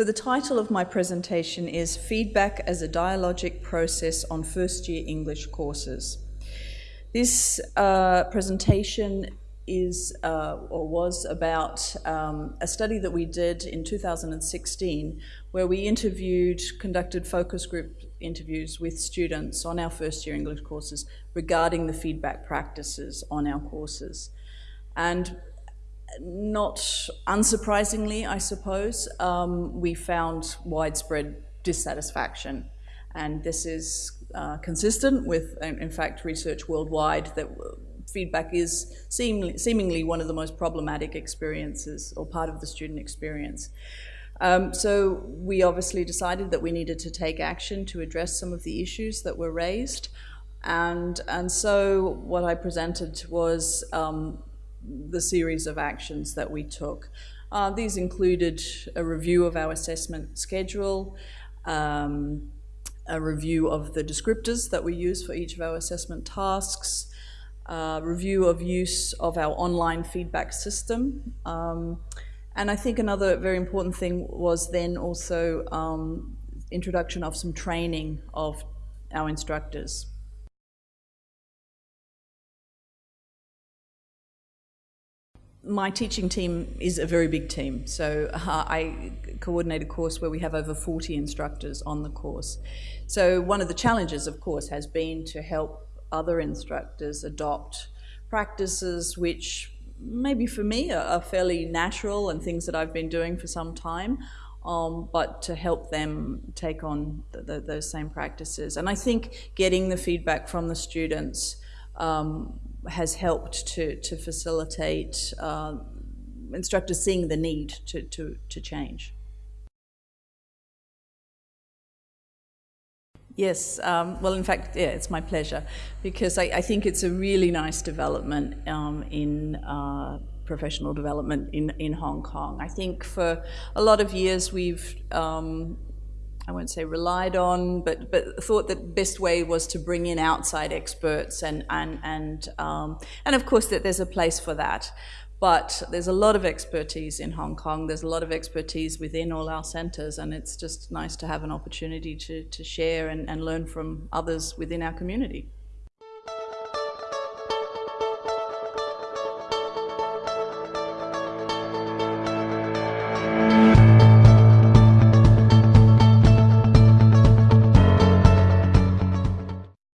So the title of my presentation is Feedback as a Dialogic Process on First Year English Courses. This uh, presentation is uh, or was about um, a study that we did in 2016 where we interviewed, conducted focus group interviews with students on our first year English courses regarding the feedback practices on our courses. And not unsurprisingly, I suppose, um, we found widespread dissatisfaction. And this is uh, consistent with, in fact, research worldwide that feedback is seemingly, seemingly one of the most problematic experiences or part of the student experience. Um, so we obviously decided that we needed to take action to address some of the issues that were raised. And, and so what I presented was um, the series of actions that we took. Uh, these included a review of our assessment schedule, um, a review of the descriptors that we use for each of our assessment tasks, uh, review of use of our online feedback system. Um, and I think another very important thing was then also um, introduction of some training of our instructors. My teaching team is a very big team. So uh, I coordinate a course where we have over 40 instructors on the course. So one of the challenges, of course, has been to help other instructors adopt practices which maybe for me are, fairly natural and things that I've been doing for some time, um, but to help them take on the, the, those same practices. And I think getting the feedback from the students um, has helped to, to facilitate uh, instructors seeing the need to, to, to change. Yes, um, well, in fact, yeah, it's my pleasure because I, I think it's a really nice development um, in uh, professional development in, in Hong Kong. I think for a lot of years we've um, I won't say relied on, but but thought that best way was to bring in outside experts and and and um, and of course that there's a place for that. But there's a lot of expertise in Hong Kong. There's a lot of expertise within all our centres, and it's just nice to have an opportunity to, to share and, and learn from others within our community.